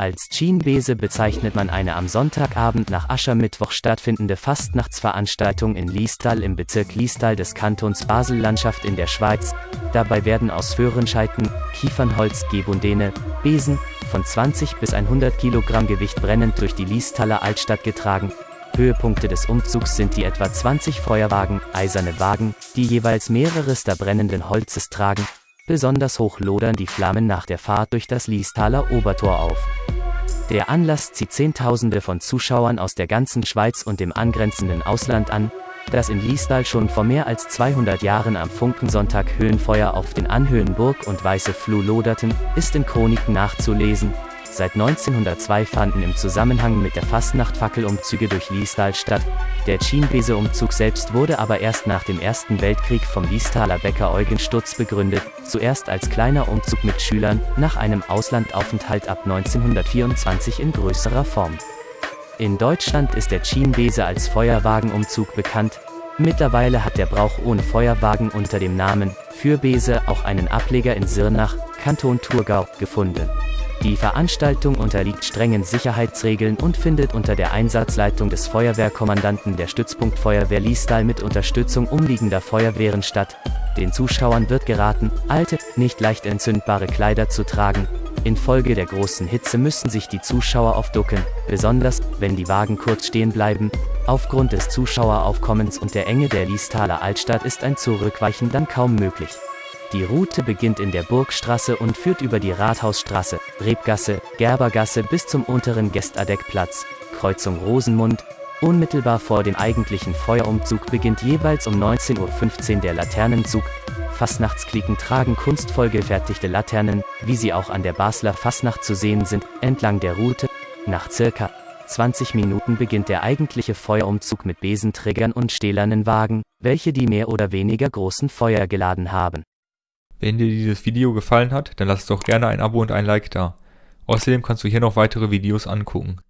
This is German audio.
Als Chienbese bezeichnet man eine am Sonntagabend nach Aschermittwoch stattfindende Fastnachtsveranstaltung in Liestal im Bezirk Liestal des Kantons Basel-Landschaft in der Schweiz. Dabei werden aus Föhrenscheiten, Kiefernholz, Gebundene, Besen von 20 bis 100 Kilogramm Gewicht brennend durch die Liestaler Altstadt getragen. Höhepunkte des Umzugs sind die etwa 20 Feuerwagen, eiserne Wagen, die jeweils mehreres der brennenden Holzes tragen. Besonders hoch lodern die Flammen nach der Fahrt durch das Liestaler Obertor auf. Der Anlass zieht Zehntausende von Zuschauern aus der ganzen Schweiz und dem angrenzenden Ausland an, das in Liestal schon vor mehr als 200 Jahren am Funkensonntag Höhenfeuer auf den Anhöhen Burg und Weiße Fluh loderten, ist in Chroniken nachzulesen, Seit 1902 fanden im Zusammenhang mit der Fastnacht Fackelumzüge durch Liestal statt. Der Chienbese-Umzug selbst wurde aber erst nach dem Ersten Weltkrieg vom Liestaler Bäcker Eugen Sturz begründet, zuerst als kleiner Umzug mit Schülern, nach einem Auslandaufenthalt ab 1924 in größerer Form. In Deutschland ist der Chienbese als Feuerwagenumzug bekannt. Mittlerweile hat der Brauch ohne Feuerwagen unter dem Namen Fürbese auch einen Ableger in Sirnach, Kanton Thurgau, gefunden. Die Veranstaltung unterliegt strengen Sicherheitsregeln und findet unter der Einsatzleitung des Feuerwehrkommandanten der Stützpunkt Feuerwehr Liestal mit Unterstützung umliegender Feuerwehren statt. Den Zuschauern wird geraten, alte, nicht leicht entzündbare Kleider zu tragen. Infolge der großen Hitze müssen sich die Zuschauer oft ducken, besonders, wenn die Wagen kurz stehen bleiben. Aufgrund des Zuschaueraufkommens und der Enge der Liestaler Altstadt ist ein Zurückweichen dann kaum möglich. Die Route beginnt in der Burgstraße und führt über die Rathausstraße, Rebgasse, Gerbergasse bis zum unteren Gestadeckplatz, Kreuzung Rosenmund. Unmittelbar vor dem eigentlichen Feuerumzug beginnt jeweils um 19.15 Uhr der Laternenzug. Fastnachtsklicken tragen kunstvoll gefertigte Laternen, wie sie auch an der Basler Fastnacht zu sehen sind, entlang der Route. Nach circa 20 Minuten beginnt der eigentliche Feuerumzug mit Besenträgern und stählernen Wagen, welche die mehr oder weniger großen Feuer geladen haben. Wenn dir dieses Video gefallen hat, dann lass doch gerne ein Abo und ein Like da. Außerdem kannst du hier noch weitere Videos angucken